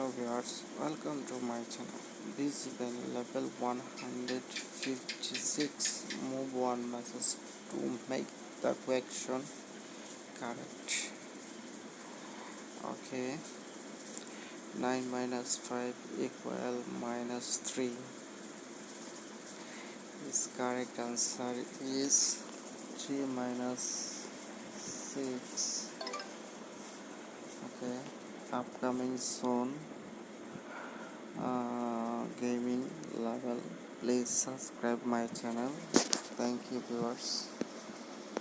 hello viewers welcome to my channel. This is the level 156 move one message to make the question correct. Okay. 9 minus 5 equal minus 3 This correct answer is 3 minus 6 okay upcoming soon uh, gaming level please subscribe my channel. Thank you viewers